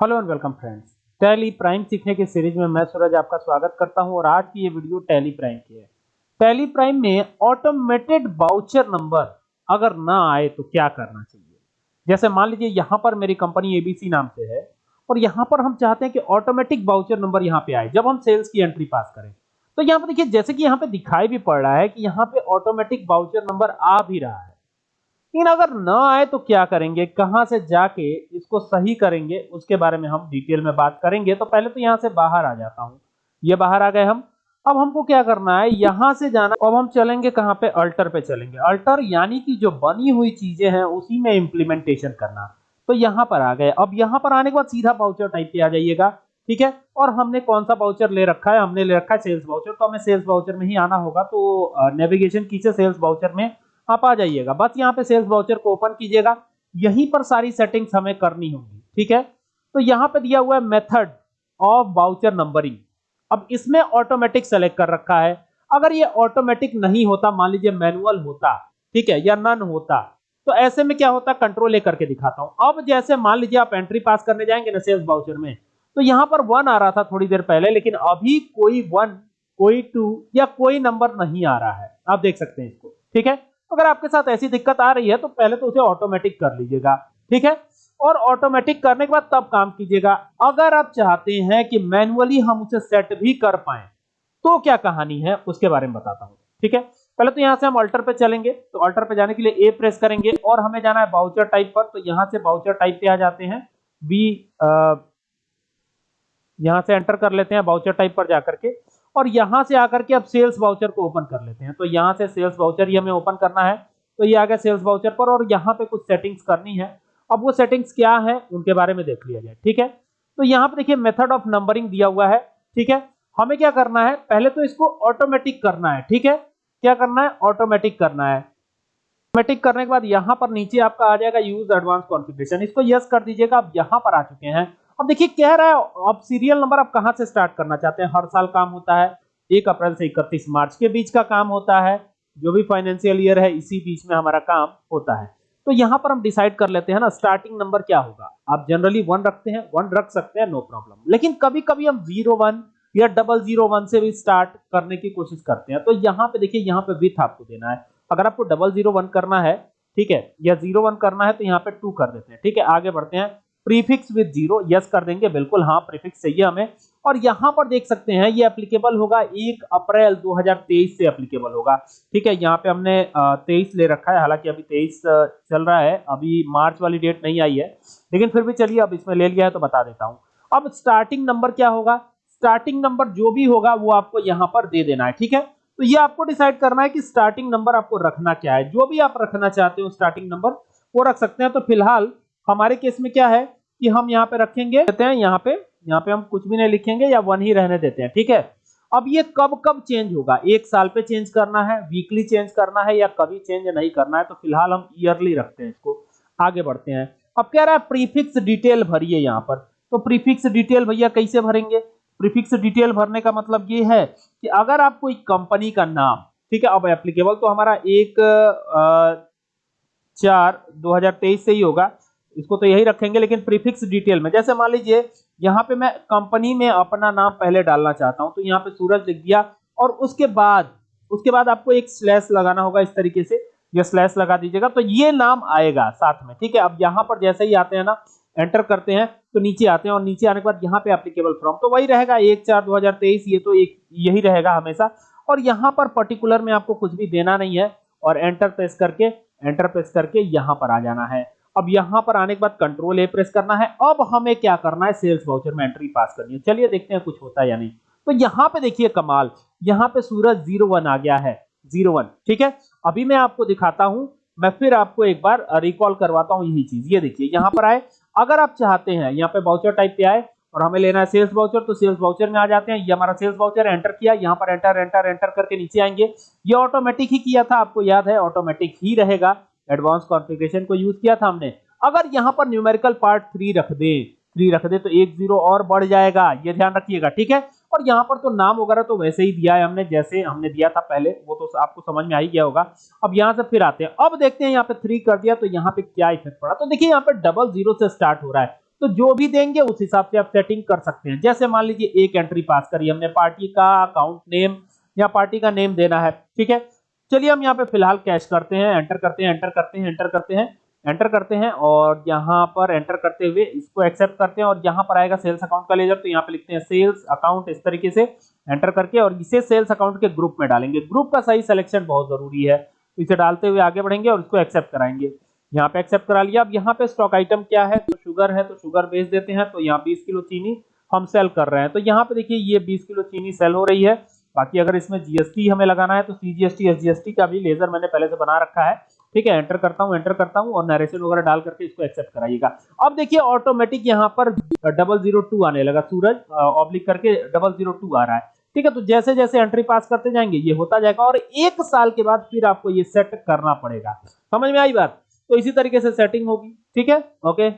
Hello and welcome friends. Tally Prime सीखने के series में मैं सूरज आपका स्वागत करता हूँ और आज की ये वीडियो टैली प्राइम की है। टैली प्राइम में ऑटोमेटेड बाउचर नंबर अगर ना आए तो क्या करना चाहिए? जैसे मान लीजिए यहाँ पर मेरी कंपनी एबीसी नाम से है और यहाँ पर हम चाहते हैं कि ऑटोमेटिक बाउचर नंबर यहाँ पे आए, जब हम सेल्स की एंट्री पास करें। तो यहाँ पर देखिए, जैसे कि यहाँ पे दिखाई भी पड़ रहा है कि यहाँ पे ऑटोमेटिक बाउचर नंबर आ भी रहा है। लेकिन अगर ना आए तो क्या करेंगे? कहाँ से जाके इसको सही करेंगे? उसके बारे में हम डिटेल में बात करेंगे। तो पहले तो यहाँ से बाहर आ जाता हूँ। ये बाहर आ गए हम। अब हमको क्या करना है? यहाँ से जाना। अब हम चलेंगे कहाँ पे? अल्टर पे चलेंगे। अल्टर यानी कि जो बनी हुई चीज़ें हैं, उसी में इंप्लीमेंटेशन करना। तो यहाँ पर आ गए। अब यहाँ पर आने के बाद सीधा बाउचर टाइप पे आ जाइएगा। ठीक है? और हमने कौन सा बाउचर ले रखा है? हमने ले रखा है सेल्स बाउचर तो हमें सेल्स बाउचर में ही आना होगा। तो नेविगेशन की सेल्स बाउचर में आप आ जाइएगा। बस यहाँ पे सेल्स वाउचर को ओपन कीजिएगा। यहीं पर सारी सेटिंग्स हमें करनी होगी, ठीक है? तो यहाँ पे दिया हुआ है मेथड ऑफ़ वाउचर नंबरिंग अब इसमें ऑटोमेटिक सेलेक्ट कर रखा है। अगर ये ऑटोमेटिक नहीं होता, मान लीजिए मैनुअल होता, ठीक है, या नन होता तो ऐसे में क्या होता कंट्रोल ए करके दिखाता हूँ। अब जैसे मान लीजिए आप एंट्री पास करने जाएँगे ना सेल्स वाउचर में तो यहाँ पर वन आ रहा था थोड़ी देर पहले, लेकिन अभी कोई वन कोई टू या कोई नंबर नहीं आ रहा है। आप देख सकते हैं इसको, ठीक है? अगर आपके साथ ऐसी दिक्कत आ रही है तो पहले तो उसे ऑटोमेटिक कर लीजिएगा, ठीक है? और ऑटोमेटिक करने के बाद तब काम कीजिएगा। अगर आप चाहते हैं कि मैनुअली हम उसे सेट भी कर पाए तो क्या कहानी है, उसके बारे में बताता हूँ, ठीक है? पहले तो यहाँ से हम अल्टर पे चलेंगे तो अल्टर पे जाने के लिए ए प्रेस करेंगे, और हमें जाना है बाउचर टाइप पर तो यहाँ से बाउचर टाइप पे आ जाते हैं। बी यहाँ से एंटर कर लेते हैं बाउचर टाइप पर जाकर के। और यहाँ से आकर के अब सेल्स वाउचर को ओपन कर लेते हैं। तो यहाँ से सेल्स वाउचर ही हमें ओपन करना है। तो ये आ गया सेल्स वाउचर पर और यहाँ पे कुछ सेटिंग्स करनी है। अब वो सेटिंग्स क्या है, उनके बारे में देख लिया जाए, ठीक है? तो यहाँ पे देखिए मेथड ऑफ़ नंबरिंग दिया हुआ है, ठीक है? हमें क्या करना है, पहले तो इसको ऑटोमेटिक करना है, ठीक है? क्या करना है ऑटोमेटिक करना है। ऑटोमेटिक करने के बाद यहाँ पर नीचे आपका आ जाएगा यूज़ एडवांस कॉन्फ़िगरेशन इसको यस कर दीजिएगा, आप यहाँ पर आ चुके हैं। अब देखिए कह रहा है? अब सीरियल नंबर आप कहाँ से स्टार्ट करना चाहते हैं? हर साल काम होता है। एक अप्रैल से इकतीस मार्च के बीच का काम होता है। जो भी फाइनेंशियल ईयर है, इसी बीच में हमारा काम होता है। तो यहाँ पर हम डिसाइड कर लेते हैं ना स्टार्टिंग नंबर क्या होगा? आप जनरली वन रखते हैं वन रख सकते हैं नो प्रॉब्लम लेकिन कभी कभी हम ज़ीरो वन या डबल ज़ीरो वन से भी स्टार्ट करने की कोशिश करते हैं। तो यहाँ पे देखिए, यहाँ पे विथ आपको देना है। अगर आपको डबल ज़ीरो वन करना है, ठीक है, या ज़ीरो वन करना है तो यहाँ पे टू कर देते हैं। ठीक है, आगे बढ़ते हैं। प्रीफिक्स विद ज़ीरो यस कर देंगे, बिल्कुल हाँ प्रीफिक्स चाहिए हमें। और यहाँ पर देख सकते हैं, ये एप्लीकेबल होगा, एक अप्रैल 2023 से एप्लीकेबल होगा। ठीक है, यहाँ पे हमने तेईस ले रखा है, हालाँकि अभी तेईस चल रहा है, अभी मार्च वाली डेट नहीं आई है। लेकिन फिर भी चलिए, अब इसमें ले लिया है तो बता देता हूँ। अब स्टार्टिंग नंबर क्या होगा? स्टार्टिंग नंबर जो भी होगा, वो आपको यहाँ पर दे देना है, ठीक है? तो ये आपको डिसाइड करना है कि स्टार्टिंग नंबर आपको रखना क्या है। जो भी आप रखना चाहते हो स्टार्टिंग नंबर वो रख सकते हैं। तो फ़िलहाल हमारे केस में क्या है कि हम यहाँ पे रखेंगे देते हैं यहाँ पे यहाँ पे हम कुछ भी नहीं लिखेंगे या वन ही रहने देते हैं ठीक है? अब ये कब कब चेंज होगा? एक साल पे चेंज करना है वीकली चेंज करना है या कभी चेंज नहीं करना है तो फ़िलहाल हम ईयरली रखते हैं इसको आगे बढ़ते हैं। अब कह रहा है प्रीफिक्स डिटेल भरिए यहाँ पर। तो प्रीफिक्स डिटेल भैया कैसे भरेंगे? प्रीफिक्स डिटेल भरने का मतलब ये है कि अगर आप कोई कंपनी का नाम ठीक है अब एप्लीकेबल तो हमारा एक आ, चार 2023 से ही होगा इसको तो यही रखेंगे, लेकिन प्रीफिक्स डिटेल में। जैसे मान लीजिए, यहाँ पे मैं कंपनी में अपना नाम पहले डालना चाहता हूँ तो यहाँ पे सूरज लिख दिया, और उसके बाद उसके बाद आपको एक स्लैश लगाना होगा इस तरीके से। ये स्लैश लगा दीजिएगा तो ये नाम आएगा साथ में, ठीक है? अब यहाँ पर जैसे ही आते हैं ना एंटर करते हैं तो नीचे आते हैं, और नीचे आने के बाद यहाँ पे एप्लीकेबल फ्रॉम तो वही रहेगा, एक चार दो हज़ार तेईस, ये तो एक, यही रहेगा हमेशा। और यहाँ पर पर्टिकुलर में आपको कुछ भी देना नहीं है, और एंटर प्रेस करके एंटर प्रेस करके यहाँ पर आ जाना है। अब यहाँ पर आने के बाद कंट्रोल ए प्रेस करना है। अब हमें क्या करना है? सेल्स वाउचर में एंट्री पास करनी है। चलिए देखते हैं कुछ होता है या नहीं। तो यहाँ पे देखिए कमाल। यहाँ पे सूरज ज़ीरो वन आ गया है। ज़ीरो वन ठीक है? अभी मैं आपको दिखाता हूँ। मैं फिर आपको एक बार रिकॉल करवाता हूँ यही चीज़। ये देखिए, यहाँ पर आए। अगर आप चाहते हैं, यहाँ पे बाउचर टाइप पे आए और हमें लेना है सेल्स वाउचर तो सेल्स वाउचर में आ जाते हैं। ये हमारा सेल्स वाउचर एंटर किया। यहाँ पर एंटर एंटर एंटर करके नीचे आएँगे। ये ऑटोमेटिक ही किया था, आपको याद है? ऑटोमेटिक ही रहेगा। एडवांस कॉन्फ़िगरेशन को यूज़ किया था हमने। अगर यहाँ पर न्यूमेरिकल पार्ट थ्री रख दे थ्री रख दे तो एक ज़ीरो और बढ़ जाएगा। ये ध्यान रखिएगा, ठीक है? और यहाँ पर तो नाम वगैरह तो वैसे ही दिया है हमने, जैसे हमने दिया था पहले, वो तो आपको समझ में आ ही गया होगा। अब यहाँ से फिर आते हैं। अब देखते हैं यहाँ पे थ्री कर दिया तो यहाँ पे क्या इफ़ेक्ट पड़ा? तो देखिए यहाँ पे डबल ज़ीरो से स्टार्ट हो रहा है। तो जो भी देंगे, उस हिसाब से आप सेटिंग कर सकते हैं। जैसे मान लीजिए एक एंट्री पास करी हमने पार्टी का अकाउंट नेम या पार्टी का नेम देना है, ठीक है? चलिए हम यहाँ पे फ़िलहाल कैश करते हैं एंटर करते हैं एंटर करते हैं एंटर करते हैं एंटर करते हैं और यहाँ पर एंटर करते हुए इसको एक्सेप्ट करते हैं और यहाँ पर आएगा सेल्स अकाउंट का लेजर तो यहाँ पे लिखते हैं सेल्स अकाउंट इस तरीके से एंटर करके और इसे सेल्स अकाउंट के ग्रुप में डालेंगे। ग्रुप का सही सिलेक्शन बहुत ज़रूरी है। इसे डालते हुए आगे बढ़ेंगे और इसको एक्सेप्ट कराएँगे। यहाँ पे एक्सेप्ट करा लिया। अब यहाँ पे स्टॉक आइटम क्या है? तो शुगर है तो शुगर बेच देते हैं। तो यहाँ 20 किलो चीनी हम सेल कर रहे हैं। तो यहाँ पे देखिए, ये 20 किलो चीनी सेल हो रही है। बाकी अगर इसमें जीएसटी हमें लगाना है तो सीजीएसटी एसजीएसटी का भी लेजर मैंने पहले से बना रखा है। ठीक है एंटर करता हूँ एंटर करता हूँ और नरेशन वगैरह डाल करके इसको एक्सेप्ट कराइएगा। अब देखिए ऑटोमेटिक यहाँ पर डबल ज़ीरो टू आने लगा सूरज ऑब्लिक करके डबल ज़ीरो टू आ रहा है। ठीक है तो जैसे जैसे एंट्री पास करते जाएँगे, ये होता जाएगा और एक साल के बाद फिर आपको ये सेट करना पड़ेगा। समझ में आई बात? तो इसी तरीके से सेटिंग होगी। ठीक है? ओके